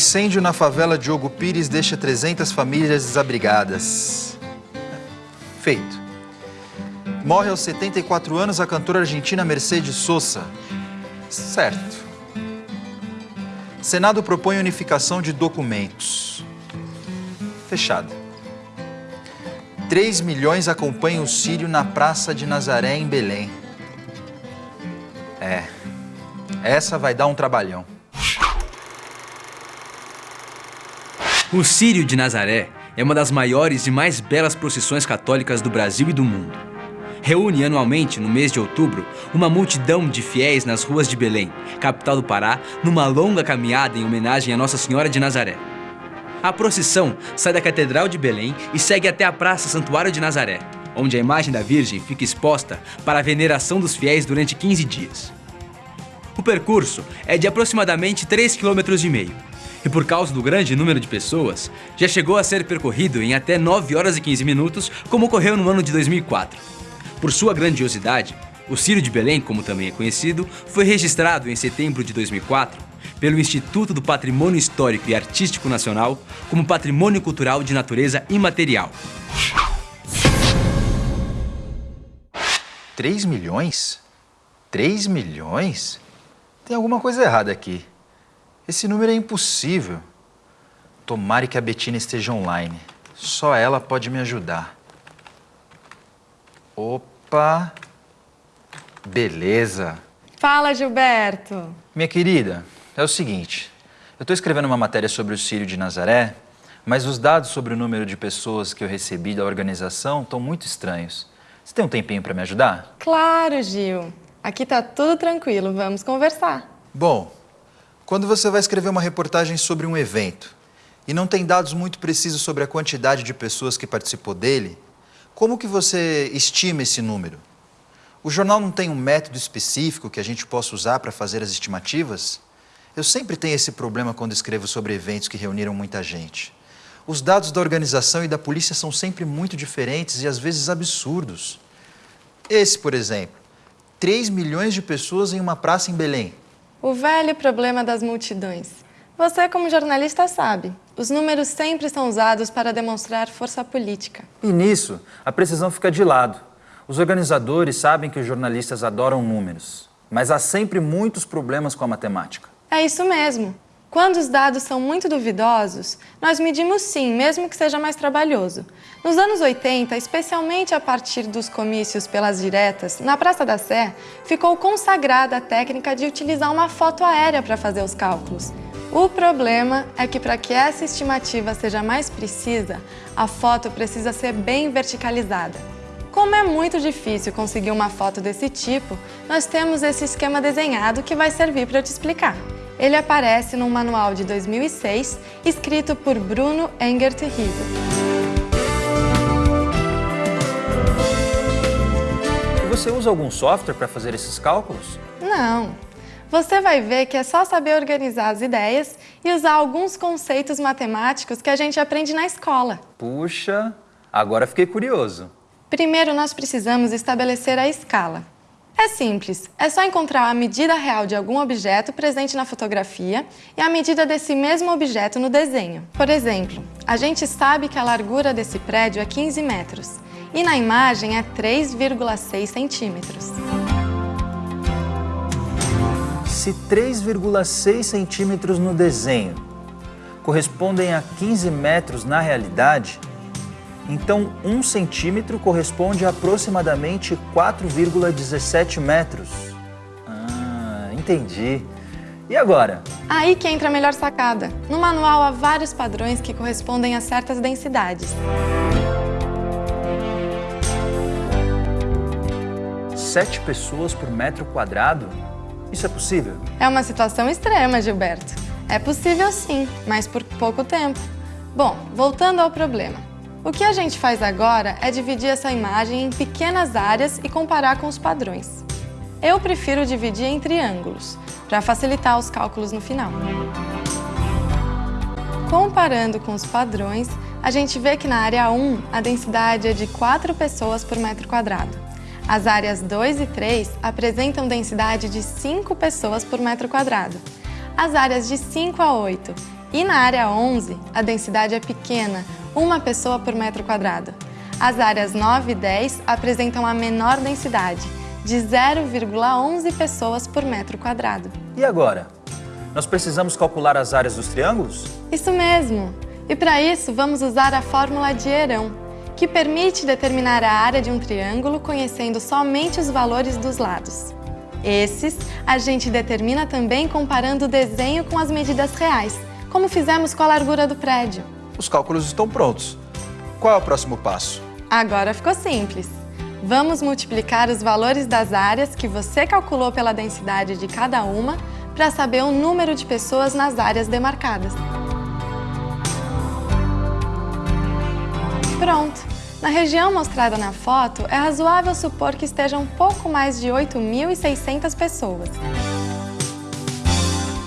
Incêndio na favela Diogo Pires deixa 300 famílias desabrigadas. Feito. Morre aos 74 anos a cantora argentina Mercedes Sosa. Certo. Senado propõe unificação de documentos. Fechado. 3 milhões acompanham o Sírio na Praça de Nazaré, em Belém. É, essa vai dar um trabalhão. O Sírio de Nazaré é uma das maiores e mais belas procissões católicas do Brasil e do mundo. Reúne anualmente, no mês de outubro, uma multidão de fiéis nas ruas de Belém, capital do Pará, numa longa caminhada em homenagem a Nossa Senhora de Nazaré. A procissão sai da Catedral de Belém e segue até a Praça Santuário de Nazaré, onde a imagem da Virgem fica exposta para a veneração dos fiéis durante 15 dias. O percurso é de aproximadamente 3,5 km e por causa do grande número de pessoas, já chegou a ser percorrido em até 9 horas e 15 minutos, como ocorreu no ano de 2004. Por sua grandiosidade, o Círio de Belém, como também é conhecido, foi registrado em setembro de 2004 pelo Instituto do Patrimônio Histórico e Artístico Nacional como Patrimônio Cultural de Natureza Imaterial. 3 milhões? 3 milhões? Tem alguma coisa errada aqui. Esse número é impossível. Tomare que a Betina esteja online. Só ela pode me ajudar. Opa! Beleza. Fala, Gilberto. Minha querida, é o seguinte. Eu estou escrevendo uma matéria sobre o Sírio de Nazaré, mas os dados sobre o número de pessoas que eu recebi da organização estão muito estranhos. Você tem um tempinho para me ajudar? Claro, Gil. Aqui tá tudo tranquilo, vamos conversar. Bom, quando você vai escrever uma reportagem sobre um evento e não tem dados muito precisos sobre a quantidade de pessoas que participou dele, como que você estima esse número? O jornal não tem um método específico que a gente possa usar para fazer as estimativas? Eu sempre tenho esse problema quando escrevo sobre eventos que reuniram muita gente. Os dados da organização e da polícia são sempre muito diferentes e às vezes absurdos. Esse, por exemplo, 3 milhões de pessoas em uma praça em Belém. O velho problema das multidões. Você, como jornalista, sabe. Os números sempre são usados para demonstrar força política. E nisso, a precisão fica de lado. Os organizadores sabem que os jornalistas adoram números, mas há sempre muitos problemas com a matemática. É isso mesmo. Quando os dados são muito duvidosos, nós medimos sim, mesmo que seja mais trabalhoso. Nos anos 80, especialmente a partir dos comícios pelas diretas, na Praça da Sé, ficou consagrada a técnica de utilizar uma foto aérea para fazer os cálculos. O problema é que para que essa estimativa seja mais precisa, a foto precisa ser bem verticalizada. Como é muito difícil conseguir uma foto desse tipo, nós temos esse esquema desenhado que vai servir para te explicar. Ele aparece num manual de 2006, escrito por Bruno Engert Riso. Você usa algum software para fazer esses cálculos? Não. Você vai ver que é só saber organizar as ideias e usar alguns conceitos matemáticos que a gente aprende na escola. Puxa, agora fiquei curioso. Primeiro, nós precisamos estabelecer a escala. É simples, é só encontrar a medida real de algum objeto presente na fotografia e a medida desse mesmo objeto no desenho. Por exemplo, a gente sabe que a largura desse prédio é 15 metros e na imagem é 3,6 centímetros. Se 3,6 centímetros no desenho correspondem a 15 metros na realidade, então, um centímetro corresponde a aproximadamente 4,17 metros. Ah, entendi. E agora? Aí que entra a melhor sacada. No manual há vários padrões que correspondem a certas densidades. Sete pessoas por metro quadrado? Isso é possível? É uma situação extrema, Gilberto. É possível sim, mas por pouco tempo. Bom, voltando ao problema. O que a gente faz agora é dividir essa imagem em pequenas áreas e comparar com os padrões. Eu prefiro dividir em triângulos, para facilitar os cálculos no final. Comparando com os padrões, a gente vê que na área 1 a densidade é de 4 pessoas por metro quadrado. As áreas 2 e 3 apresentam densidade de 5 pessoas por metro quadrado. As áreas de 5 a 8 E na área 11, a densidade é pequena, uma pessoa por metro quadrado. As áreas 9 e 10 apresentam a menor densidade, de 0,11 pessoas por metro quadrado. E agora? Nós precisamos calcular as áreas dos triângulos? Isso mesmo! E para isso, vamos usar a fórmula de Herão, que permite determinar a área de um triângulo conhecendo somente os valores dos lados. Esses a gente determina também comparando o desenho com as medidas reais, como fizemos com a largura do prédio. Os cálculos estão prontos. Qual é o próximo passo? Agora ficou simples. Vamos multiplicar os valores das áreas que você calculou pela densidade de cada uma para saber o número de pessoas nas áreas demarcadas. Pronto! Na região mostrada na foto, é razoável supor que estejam pouco mais de 8.600 pessoas.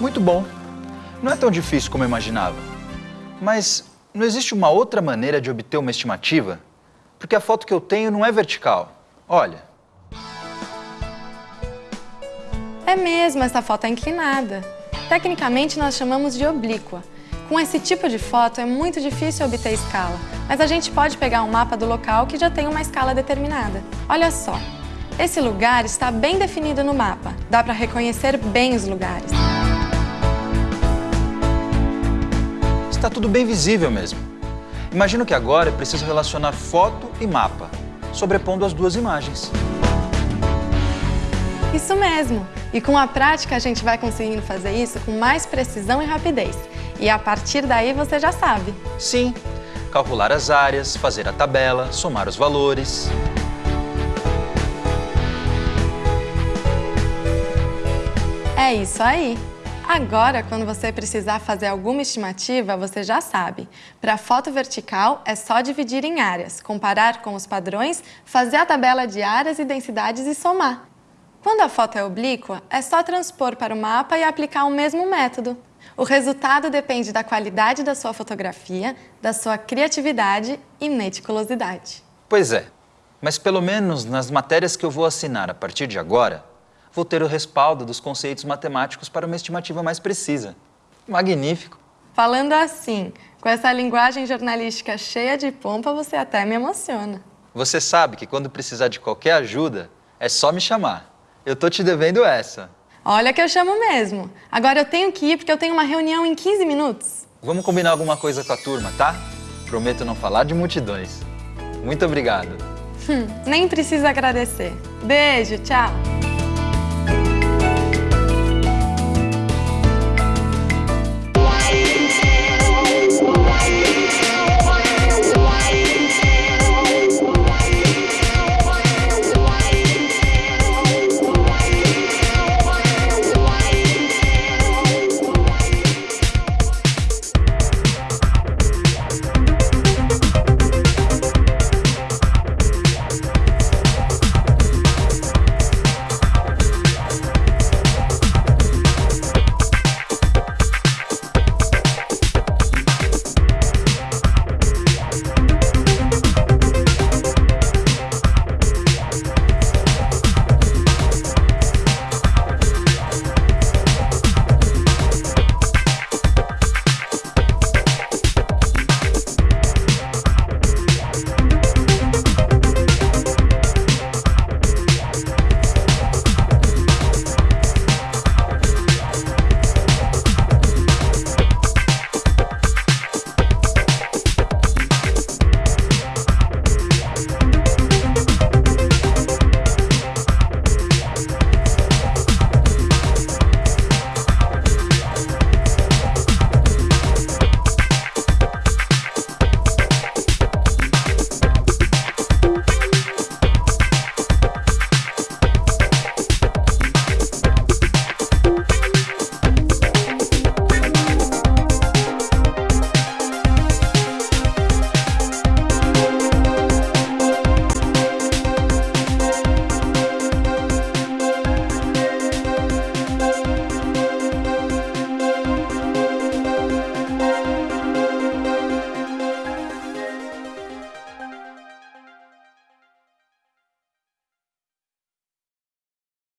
Muito bom. Não é tão difícil como eu imaginava. Mas não existe uma outra maneira de obter uma estimativa? Porque a foto que eu tenho não é vertical. Olha. É mesmo, essa foto é inclinada. Tecnicamente, nós chamamos de oblíqua. Com esse tipo de foto, é muito difícil obter escala, mas a gente pode pegar um mapa do local que já tem uma escala determinada. Olha só, esse lugar está bem definido no mapa. Dá para reconhecer bem os lugares. Está tudo bem visível mesmo. Imagino que agora é preciso relacionar foto e mapa, sobrepondo as duas imagens. Isso mesmo! E com a prática a gente vai conseguindo fazer isso com mais precisão e rapidez. E a partir daí você já sabe. Sim, calcular as áreas, fazer a tabela, somar os valores. É isso aí! Agora, quando você precisar fazer alguma estimativa, você já sabe. Para foto vertical, é só dividir em áreas, comparar com os padrões, fazer a tabela de áreas e densidades e somar. Quando a foto é oblíqua, é só transpor para o mapa e aplicar o mesmo método. O resultado depende da qualidade da sua fotografia, da sua criatividade e meticulosidade. Pois é, mas pelo menos nas matérias que eu vou assinar a partir de agora, vou ter o respaldo dos conceitos matemáticos para uma estimativa mais precisa. Magnífico! Falando assim, com essa linguagem jornalística cheia de pompa, você até me emociona. Você sabe que quando precisar de qualquer ajuda, é só me chamar. Eu tô te devendo essa. Olha que eu chamo mesmo. Agora eu tenho que ir porque eu tenho uma reunião em 15 minutos. Vamos combinar alguma coisa com a turma, tá? Prometo não falar de multidões. Muito obrigado. Hum, nem precisa agradecer. Beijo, tchau.